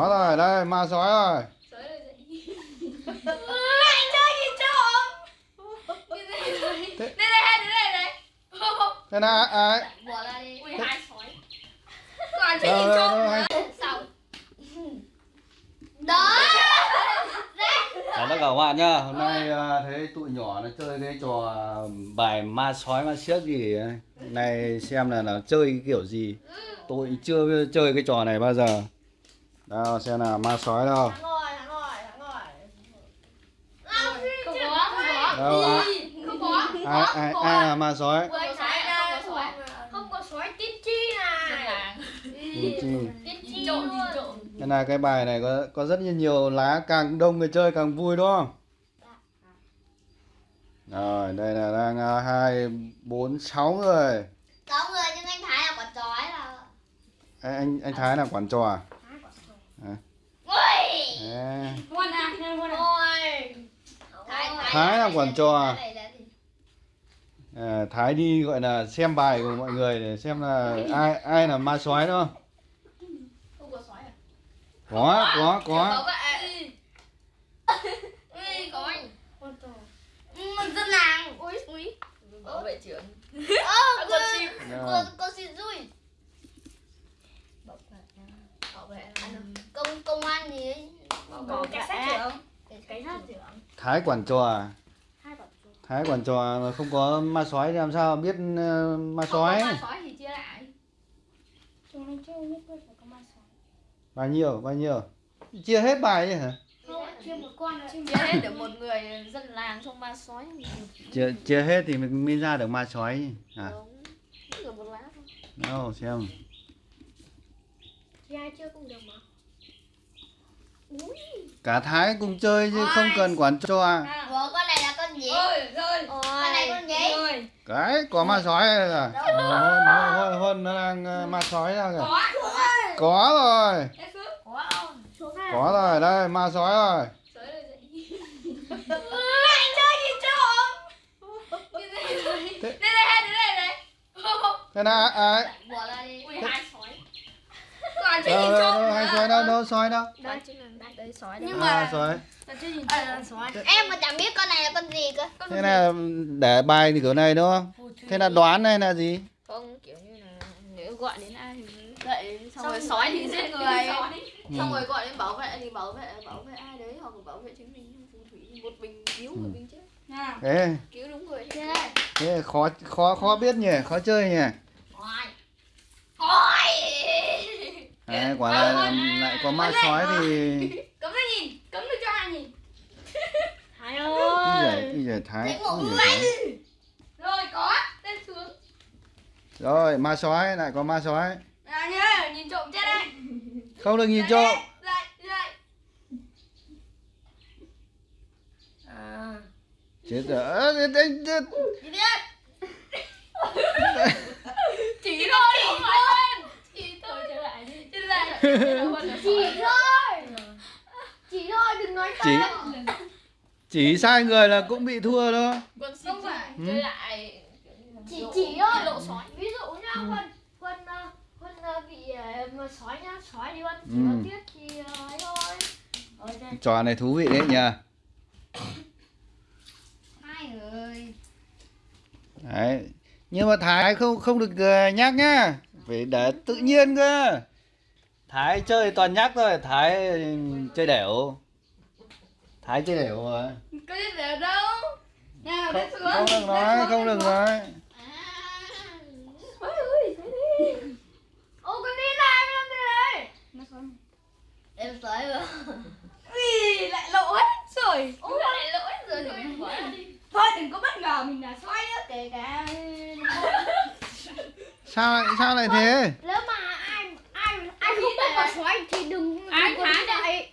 có rồi đây ma sói rồi anh chơi gì trộm. Thế- Đây đây này này. thế nào ai bỏ ra đi. Ui hai sói. Còn chơi gì trộm hai Xong. đó. Chào tất cả các bạn nhá. Hôm nay à, thấy tụi nhỏ nó chơi cái trò bài ma sói ma siếc gì này xem là nó chơi cái kiểu gì. Tôi chưa chơi cái trò này bao giờ đâu xem nào ma sói đâu thắng rồi thắng rồi thắng rồi Không có, không có. đâu ai Không có. ai ai, ai là ma sói à, không có sói. không có sói tít chi này. Ui, chi. Cái này cái bài này có có rất là nhiều lá càng đông người chơi càng vui đúng không? Rồi đây là đang à, hai bốn sáu người. sáu người nhưng anh thái là quả chói là Anh anh, anh Thái là quản trò à? À, à. thái Thái là quản trò à? Thái là gì? À, Thái đi gọi là xem bài của mọi người để xem là ai ai là ma sói đúng không? Có sói à? Có có Bảo có. vệ. Ui, có anh. mình dân làng Ui, ui. Bảo vệ trưởng. ơ cô con cô cô xin vui Bảo vệ. Bảo vệ. Công công an gì ấy Có cảnh sát trưởng. Cảnh sát trưởng. Thái quản trò à? Thái quản trò mà không có ma sói thì làm sao biết ờ, ma sói? Không có sói thì chia lại. chưa ma Bao nhiêu? Bao nhiêu? Chia hết bài chứ hả? không chưa một con Chia hết được một người dân làng trong ma sói. chia chia hết thì mình mới ra được ma sói à Đúng. Được một lá thôi. đâu xem chia chưa cũng được mà cả thái cùng chơi chứ không cần quản trò À. ủa con này là con gì? Ôi, rồi. con này con gì? Rồi. cái có ma sói là hôn hôn hôn hôn nó đang ờ, ma sói ra kìa. Có. có rồi. Có này rồi đây ma sói rồi. Này này. Thế- Đây này, đây này này. thế nào ai? Bỏ ra đi Ui, hai sói. Còn gì đâu trộm đâu hai sói đâu đâu sói đâu? Đây chính là đây sói. Nhưng à mà- sói À, sói. em mà chẳng biết con này là con gì cơ. Thế là để bài thì kiểu này đúng không? Thế là đoán này là gì? Không kiểu như là nếu gọi đến ai thì dậy xong rồi sói thì giết người. Xong rồi gọi đến bảo vệ thì bảo vệ bảo vệ ai đấy hoặc bảo vệ chính mình. Phù thủy một mình cứu một mình chết. thế. Cứu đúng người. thế. Khó khó khó biết nhỉ? Khó chơi nhỉ? Ôi. Ôi. Đấy, quả là lại có ma sói thì Cấm ra nhìn, cấm được cho ai nhìn. Thái cái ơi cái giải thái. Rồi có, lên xuống. rồi ma sói lại có ma sói À nhá, nhìn trộm chết đây. không được nhìn trộm à chết rồi thế- gì biết Chỉ thôi, chỉ thôi. Chỉ thôi trở lại đi. Trở lại. chỉ thôi chỉ thôi đừng nói chỉ chỉ sai người là cũng bị thua đó. Con không phải. Ừ. chơi lại. chỉ chỉ thôi. lộ sói. ví dụ nhá Ừ. quân quân ờ, quân ờ, bị ờ, mà sói nhá sói đi quân chỉ Ừ. tiếc thì ờ, ấy thôi. Trò này thú vị đấy nhỉ. Hai người đấy. Nhưng mà thái không không được ờ, nhắc nhá. Phải để tự nhiên cơ. Thái chơi toàn nhắc thôi. Thái chơi đẻo thái chơi đẻo rồi Có biết được đâu. Nào, không, xuống. không được nói không lên được nói Ôi ơi, thế đi. ô con đi này em làm gì đấy em sói rồi Ui, lại lộ hết rồi. Ôi, lại hết rồi. Thôi đừng có bất ngờ mình là sói nữa. kể cả sao lại sao lại thế nếu mà ai ai ai không biết là sói thì đừng Ai đừng có thả ngồi dậy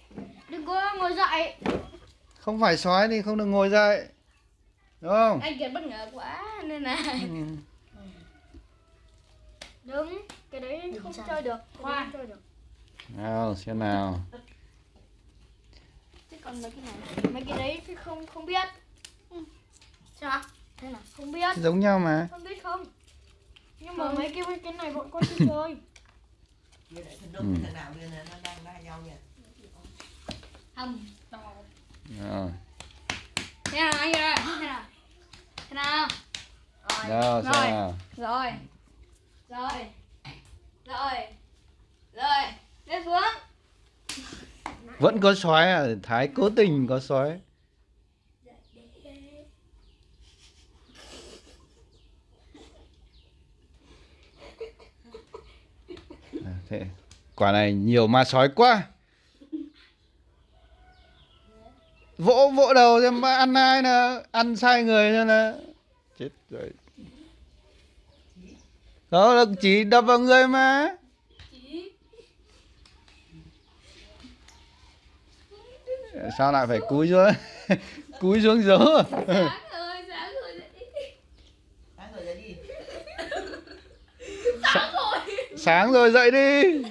đừng có ngồi dậy không phải sói thì không được ngồi dậy. Đúng không? Anh Kiệt bất ngờ quá nên là Ừ. đúng cái đấy không chơi được không chơi được. Nào xem nào. Chứ còn mấy cái này? Mấy cái đấy thì không không biết. Sao? Thế nào không biết. Giống nhau mà. Không biết không? Nhưng mà mấy cái cái này bọn con chưa chơi. Ừ. thằng Rồi. thế nào anh ơi thế nào thế nào xem Rồi. nào. rồi rồi rồi rồi lên xuống Vẫn có sói à, Thái cố tình có sói. À, thế quả này nhiều ma sói quá. Vỗ vỗ đầu xem ăn ai nè, ăn sai người cho nè. Chết rồi. Đó là chỉ đập vào người mà. Sao lại phải cúi xuống? cúi xuống giấu. sáng rồi sáng rồi dậy đi. sáng rồi dậy đi.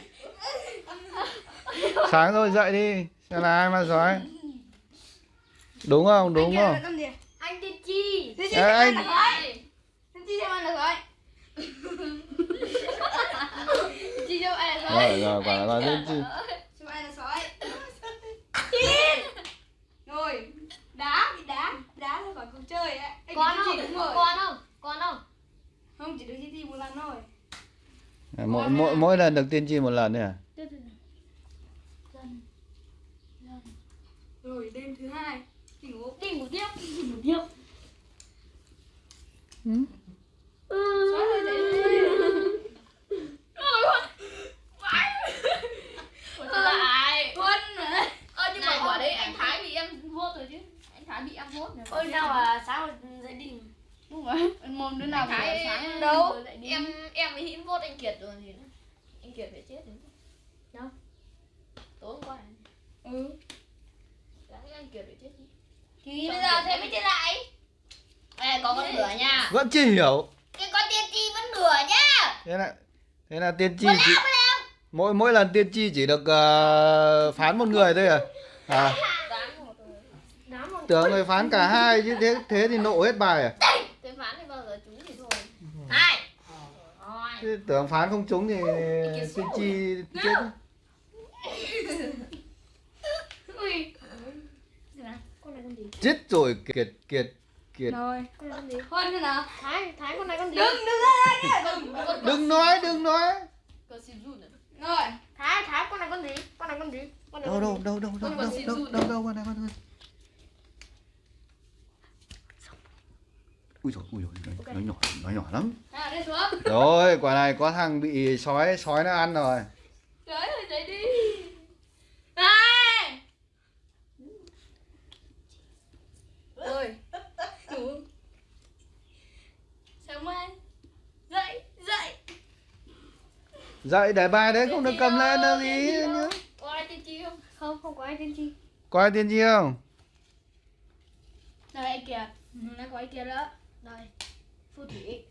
Sáng rồi dậy đi. Xem là ai mà sói. Đúng không? Đúng không? Anh gì? Anh tiên chi. Tiên chi xem anh- ăn được rồi Tiên chi xem ăn được rồi chi đâu ai là Rồi rồi quả là tiên tri. xem ai là sói Chín Rồi. Đá. Bị đá? Đá ra khỏi cuộc chơi ấy. Anh con không? đúng rồi. con không? Con không? Không chỉ được chi chi một lần thôi. Mỗi mỗi mỗi lần được tiên tri một lần thôi à? Rồi đêm thứ hai Đi ngủ tiếp đi ngủ tiếp Ừ. Sói rồi dậy đi lại Huân mà ơ nhưng mà quả đấy anh thái bị em vuốt rồi chứ anh thái bị em vuốt rồi Ôi sao mà sáng rồi dậy đi Đúng rồi Mồm đứa nào anh thái vừa sáng đâu vừa dậy đi em em với hĩn vuốt anh kiệt rồi gì nữa anh kiệt phải chết rồi đâu tối hôm qua này. Ừ Sáng anh kiệt phải chết chứ Thì bây giờ thế mới chết lại Ê, có con lửa nha Vẫn chưa hiểu. cái con tiên tri vẫn lửa nhá Thế là thế là tiên tri chỉ mỗi mỗi lần tiên tri chỉ được ờ, phán một người thôi à? À, tưởng người phán cả hai chứ thế thế thì nộ hết bài à? Tôi phán thì bao giờ trúng thì thôi Hai Thế tưởng phán không trúng thì tiên tri chết. Ui Con này con gì? Chết rồi kiệt kiệt kiệt. Rồi? Huân thế nào Thái, Thái con này con gì? Đừng đừng ra đây nhá Đừng Con Đừng nói, đừng nói. Rồi Thái, Thái con này con gì? Con này con gì? Con này Đâu đâu đâu đâu đâu đâu đâu đâu đâu con này con này. Ui dồi, ui dồi, nó nhỏ, nó nhỏ lắm. À Rồi, quả này có thằng bị sói sói nó ăn rồi. Trời ơi dậy đi Này Ôi Ngủ Sáng mai Dậy Dậy Dậy để bài đấy không được cầm lên đâu gì nhá. Có ai tiên tri không? Không không có ai tiên tri. Có ai tiên tri không? Đây anh kìa. Nó có ai kia nữa. Đây Phù thủy.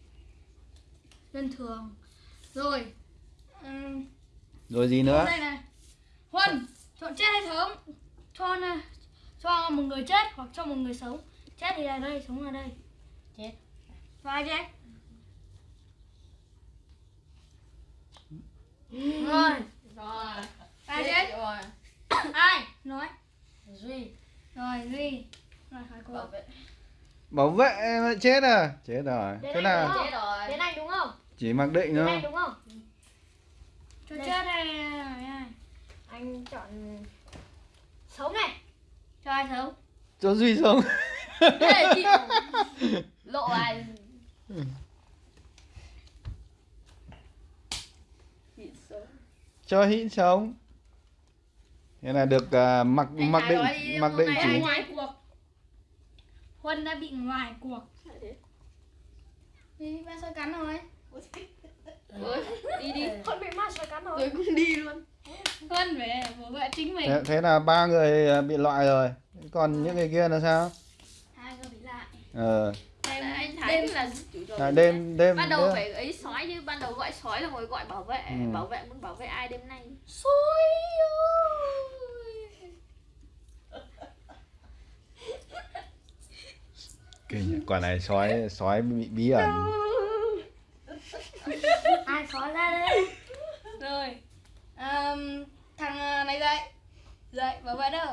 Dân thường. Rồi. Ừm, Rồi gì nữa? Đây này Huân Chọn chết hay sống? Cho Cho một người chết hoặc cho một người sống. Chết thì là đây, sống là đây. Chết. Cho ai chết Rồi. Rồi Ai chết Rồi. Ai? Nói. Duy. Rồi Duy. Rồi hỏi cô. Bảo vệ. Bảo vệ mà chết à? Chết rồi. Thế nào? Chết rồi. Đến anh đúng không? Chỉ mặc định Đến thôi. anh đúng không? Cho chết hay ai Anh chọn Sống này. Cho ai sống? Cho Duy sống. Đây Lộ ai Chị sống Cho hĩn sống. Thế là được à, mặc Anh mặc định đi, mặc định chỉ Ngoài cuộc. Huân đã bị ngoài cuộc. Đi ba soi cắn rồi. Ôi, đi đi. Con bị ma sói cắn rồi. Rồi cũng đi luôn. Huân về bảo vệ chính mình. Thế, thế là ba người à, bị loại rồi. Còn những người kia là sao? Hai người bị lại. Ờ, Đêm, là là đêm đêm Ban đầu đêm- phải ấy sói chứ Ban đầu gọi sói là ngồi gọi bảo vệ Ừ. Bảo vệ muốn bảo vệ ai đêm nay? Sói ơi! Kinh nhỉ, quả này sói sói bị bí ẩn. Ai khó ra đây Rồi Ờm, Thằng ờ, này dậy. Dậy bảo vệ đâu?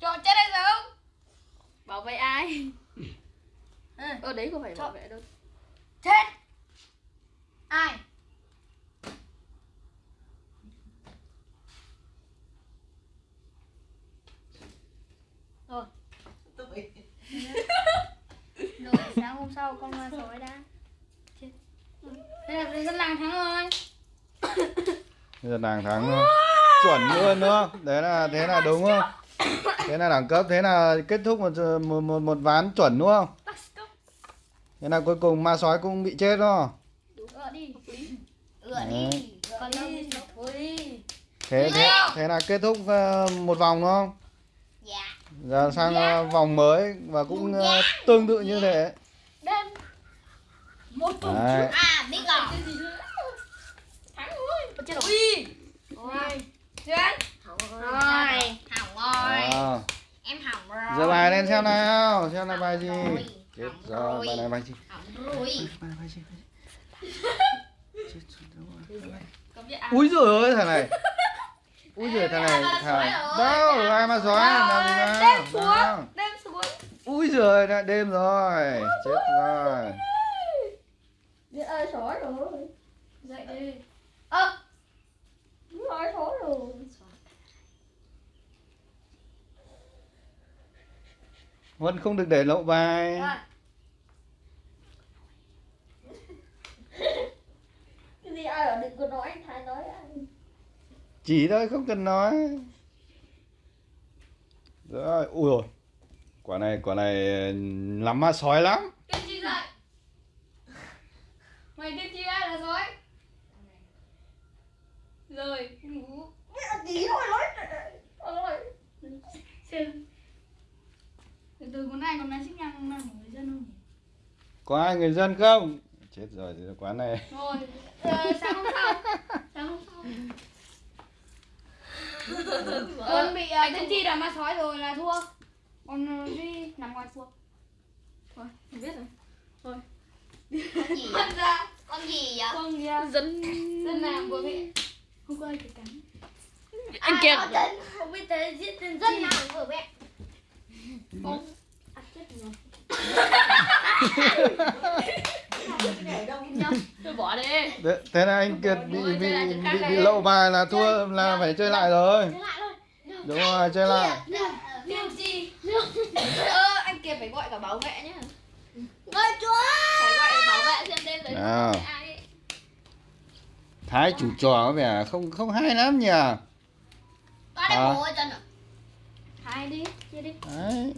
Chọn chết hay sao bảo vệ ai. Ở đấy có phải bảo Chọn. vệ đâu. Chết. Ai? Rồi rồi sáng hôm sau con sói đã. Chết. Thế là dân làng thắng rồi. Giờ nàng thắng luôn. chuẩn luôn đúng không? Đấy là thế là đúng không? Thế là đẳng cấp thế là kết thúc một một một, một ván chuẩn đúng không thế là cuối cùng ma sói cũng bị chết đó. Ựa đi. Ựa Đấy. đi. Còn đi thôi thế thế thế là kết thúc ờ, một vòng đúng không? Dạ. Giờ sang ờ, vòng mới và cũng ờ, tương tự như thế. Đêm một tuần à biết rồi thắng rồi. Chết rồi rồi chết. Rồi. Hỏng rồi. À. em hỏng rồi. Giờ bài lên xem nào. Xem là bài gì. Rồi. Chết rồi rồi. bài này rồi. Bài này gì Chết rồi, rồi? úi giời ơi thằng này. Úi giời thằng này thằng đâu ai mà sói nào đêm xuống đêm xuống. Úi giời đã đêm rồi. Chết rồi. biết ơi sói rồi. Dậy đi. Ơ. Nói sói rồi. Vẫn không được để lộ bài. Rồi. cái gì ai ở đừng có nói anh thái nói anh chỉ thôi không cần nói. Rồi ui rồi. Quả này quả này lắm ma sói lắm. Cái gì dậy mày biết chi ai là sói? Rồi. Ngủ tí thôi nói nói xem. Từ từ con này con này xích nhang là một người dân không có ai người dân không chết rồi thì quán này. Rồi ờ, sáng hôm sau. Sáng hôm sau. Con bị uh, tiên tri là ma sói rồi là thua. Con uh, đi nằm ngoài chuồng thôi không biết rồi. Con gì? Con ra con gì vậy? Con kia dân dân làm của mẹ. Không có ai thể cắn anh kiệt không biết thế giết tên dân nào của mẹ. Con à, chết rồi tôi bỏ đi. Thế, thế là anh kiệt bị bị chơi bị, bị này. lộ bài là thua là phải chơi lại rồi. Chơi lại thôi. Đúng rồi chơi lại. Tiêu chi Ơ anh kia phải gọi cả bảo vệ nhá. Gọi chúa phải gọi bảo vệ xem đêm ai ấy. thái chủ trò có vẻ không không hay lắm nhỉ? À. bố chân Hai đi, chia đi. Đấy.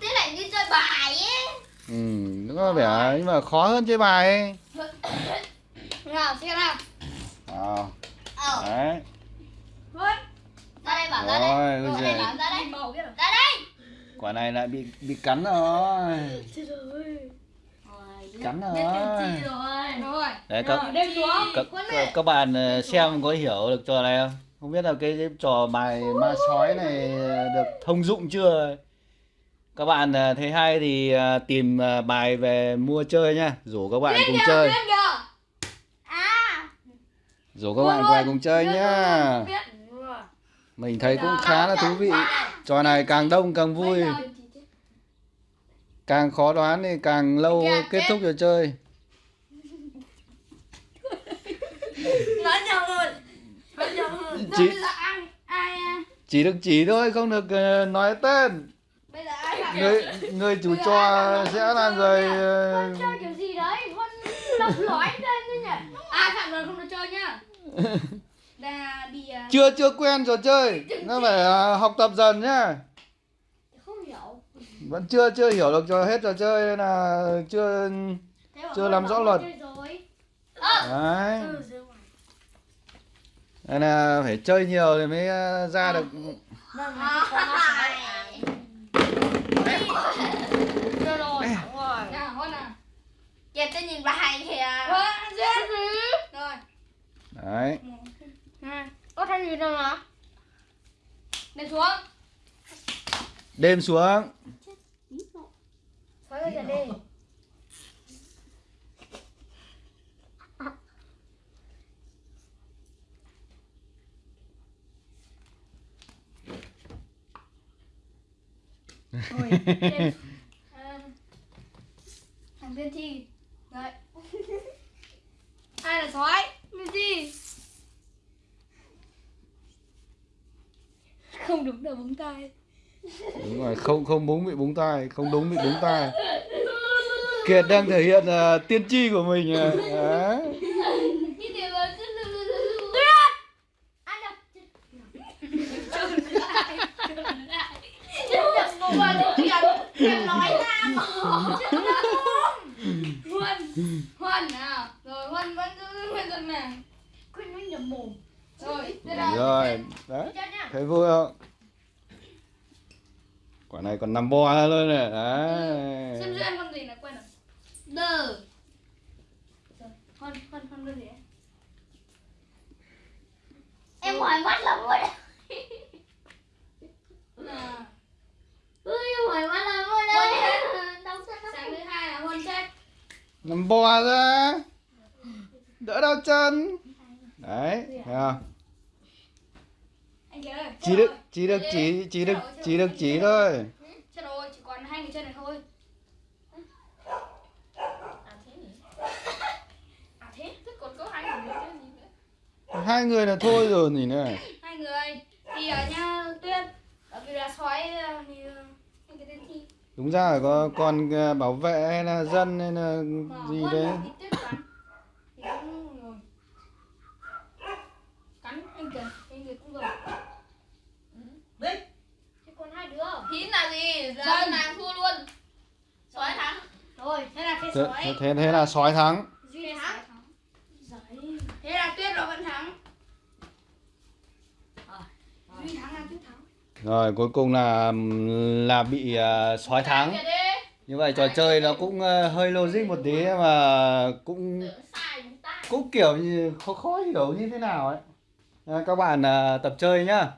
Thế lại như chơi bài ấy ừ nó có vẻ nhưng mà khó hơn chơi bài ấy. Nào, xem nào. À, Ờ. Đấy. Thôi Ra đây bảo ra Rồi, đây Ra đây bảo ra đây. Màu biết rồi. Ra đây. Quả này lại bị bị cắn rồi. Chết rồi. Cắn rồi. rồi. Rồi. Đấy các Đêm xuống. Các, các, các bạn ờ, xem có hiểu được trò này không? Không biết là cái, cái trò bài ma sói này ờ, được thông dụng chưa các bạn ờ, thấy hay thì ờ, tìm ờ, bài về mua chơi nhá rủ các bạn cùng chơi. À. Rủ các bạn về cùng chơi nhá. mình thấy cũng khá là thú vị. trò này càng đông càng vui. càng khó đoán thì càng lâu Kìa, kết thúc trò chơi. À? chỉ được chỉ thôi không được nói tên. Bây giờ người người chủ trò sẽ là người ờ, Con chơi kiểu gì đấy? Con lọc lõi lên chứ nhỉ? Ai phạm rồi không được chơi nhá Là bị à, chưa chưa quen trò chơi. Nó phải ờ, học tập dần nhá. Không hiểu. Vẫn chưa chưa hiểu được cho hết trò chơi nên là chưa Chưa làm rõ luật. đấy. Nên là phải chơi nhiều thì mới ờ, ra được Mà phải Chơi rồi, hỏng rồi Nào, hôn tôi nhìn bài kìa dễ gì Rồi. Đấy. Hai Có thay gì đâu nào Lên xuống. Đêm xuống. Xoay ra đi Tiên- à, thằng tiên thi đấy. Ai là sói tiên thi không đúng đầu búng tay đúng rồi không không búng bị búng tai không đúng bị búng tai. Kiệt đang thể hiện uh, tiên tri của mình à. Đấy. Cái điều là anh đập Đừng ngủ vào được kìa Em nói ra mà huân huân nào rồi huân vẫn giữ nguyên dân này. Quên nó nhầm mồm. Rồi tiếp là rồi đấy. Thấy vui không? Quả này còn nằm bò ra luôn này đấy. Xem duyên con gì là quên rồi. Đờ huân huân huân con gì ấy? Em mỏi mắt lắm rồi đấy à, Ui, em mỏi mắt lắm rồi đấy Đau chân lắm sáng thứ hai là huân chết nằm bò ra. Đỡ đau chân. Đấy thấy không? Anh kia ơi chỉ được chỉ được chỉ chỉ được chỉ được chỉ thôi. Chết rồi chỉ còn hai người chân này thôi. À thế nhỉ? À thế? Thế còn có hai người nữa gì nữa? Hai người là thôi rồi nhỉ này. Hai người. Thì ở nhà tuyên. Bởi vì là sói ờ, thì ờ, anh cái tên thi đúng ra phải có con ờ, bảo vệ hay là dân hay là gì đấy. còn? Dân. nàng thua luôn. Sói thắng. Rồi, thế là thế, sói. thế, thế, thế là sói thắng. Duy thắng. Thế là tuyết nó vẫn thắng Ờ. Duy thắng là tuyết thắng rồi cuối cùng là là bị ờ, sói thắng. Như vậy trò chơi nó cũng ờ, hơi logic một tí mà cũng cũng kiểu như khó khó hiểu như thế nào ấy. À, các bạn ờ, tập chơi nhá